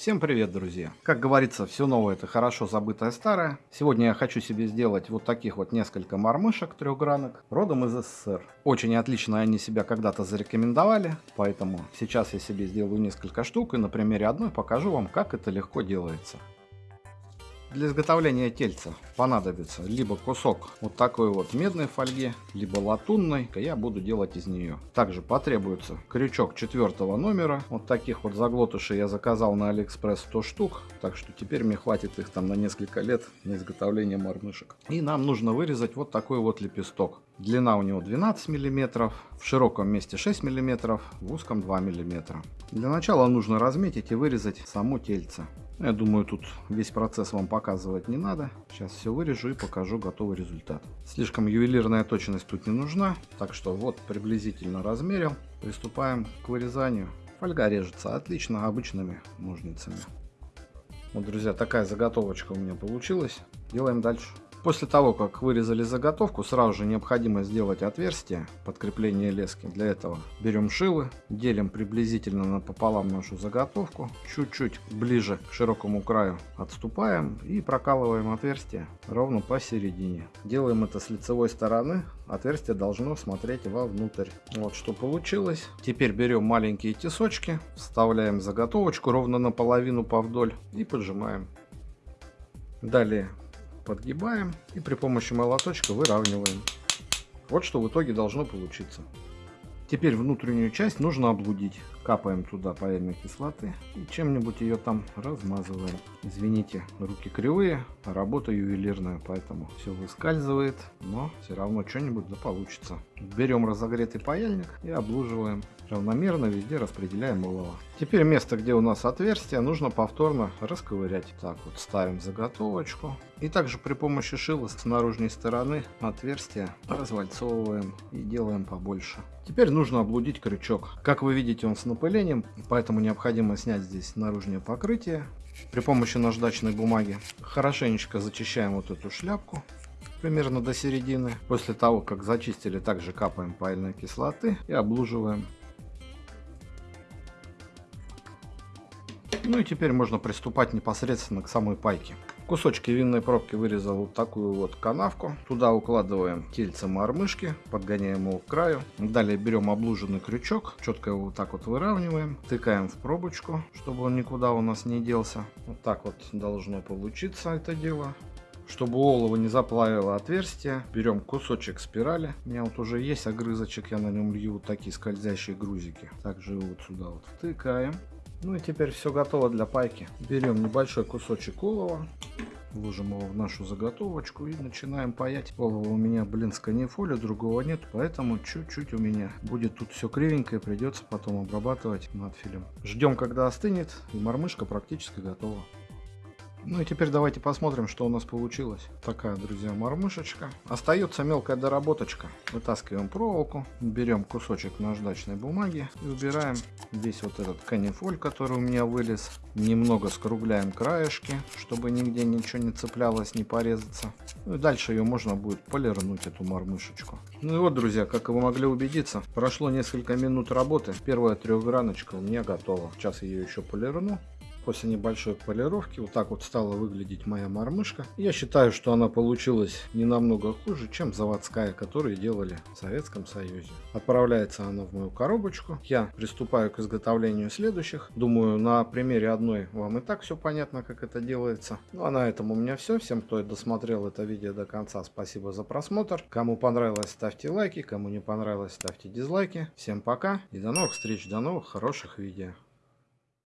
Всем привет, друзья! Как говорится, все новое это хорошо забытое старое. Сегодня я хочу себе сделать вот таких вот несколько мормышек трехгранок, родом из СССР. Очень отлично они себя когда-то зарекомендовали, поэтому сейчас я себе сделаю несколько штук и на примере одной покажу вам, как это легко делается. Для изготовления тельца понадобится либо кусок вот такой вот медной фольги, либо латунной, я буду делать из нее. Также потребуется крючок четвертого номера, вот таких вот заглотышей я заказал на Алиэкспресс 100 штук, так что теперь мне хватит их там на несколько лет на изготовление мормышек. И нам нужно вырезать вот такой вот лепесток. Длина у него 12 мм, в широком месте 6 мм, в узком 2 мм. Для начала нужно разметить и вырезать само тельце. Я думаю, тут весь процесс вам показывать не надо. Сейчас все вырежу и покажу готовый результат. Слишком ювелирная точность тут не нужна, так что вот приблизительно размерил. Приступаем к вырезанию. Фольга режется отлично обычными ножницами. Вот, друзья, такая заготовочка у меня получилась. Делаем дальше. После того, как вырезали заготовку, сразу же необходимо сделать отверстие под крепление лески. Для этого берем шилы, делим приблизительно напополам нашу заготовку, чуть-чуть ближе к широкому краю отступаем и прокалываем отверстие ровно посередине. Делаем это с лицевой стороны, отверстие должно смотреть вовнутрь. Вот что получилось. Теперь берем маленькие тесочки, вставляем заготовочку ровно наполовину повдоль и поджимаем. Далее подгибаем и при помощи молоточка выравниваем. Вот что в итоге должно получиться. Теперь внутреннюю часть нужно облудить. Капаем туда паяльной кислоты и чем-нибудь ее там размазываем. Извините, руки кривые, а работа ювелирная, поэтому все выскальзывает, но все равно что-нибудь да получится. Берем разогретый паяльник и облуживаем. Равномерно везде распределяем олово. Теперь место, где у нас отверстие, нужно повторно расковырять. Так вот, ставим заготовочку. И также при помощи шила с наружной стороны отверстие развальцовываем и делаем побольше. Теперь нужно облудить крючок. Как вы видите, он с напылением, поэтому необходимо снять здесь наружное покрытие при помощи наждачной бумаги. Хорошенечко зачищаем вот эту шляпку примерно до середины. После того, как зачистили, также капаем паяльной кислоты и облуживаем. Ну и теперь можно приступать непосредственно к самой пайке. Кусочки винной пробки вырезал вот такую вот канавку. Туда укладываем тельце мормышки, подгоняем его к краю. Далее берем облуженный крючок, четко его вот так вот выравниваем, тыкаем в пробочку, чтобы он никуда у нас не делся. Вот так вот должно получиться это дело. Чтобы олово не заплавило отверстие, берем кусочек спирали. У меня вот уже есть огрызочек, я на нем лью вот такие скользящие грузики. Также вот сюда вот втыкаем. Ну и теперь все готово для пайки. Берем небольшой кусочек олова, ложим его в нашу заготовочку и начинаем паять. Олова у меня, блин, с канифоли, другого нет, поэтому чуть-чуть у меня будет тут все кривенькое, придется потом обрабатывать надфилем. Ждем, когда остынет, и мормышка практически готова. Ну и теперь давайте посмотрим, что у нас получилось. Такая, друзья, мормышечка. Остается мелкая доработочка. Вытаскиваем проволоку, берем кусочек наждачной бумаги и убираем весь вот этот канифоль, который у меня вылез. Немного скругляем краешки, чтобы нигде ничего не цеплялось, не порезаться. Ну и дальше ее можно будет полирнуть, эту мормышечку. Ну и вот, друзья, как вы могли убедиться, прошло несколько минут работы. Первая трехграночка у меня готова. Сейчас ее еще полирну. После небольшой полировки вот так вот стала выглядеть моя мормышка. Я считаю, что она получилась не намного хуже, чем заводская, которую делали в Советском Союзе. Отправляется она в мою коробочку. Я приступаю к изготовлению следующих. Думаю, на примере одной вам и так все понятно, как это делается. Ну а на этом у меня все. Всем, кто досмотрел это видео до конца, спасибо за просмотр. Кому понравилось, ставьте лайки. Кому не понравилось, ставьте дизлайки. Всем пока и до новых встреч, до новых хороших видео.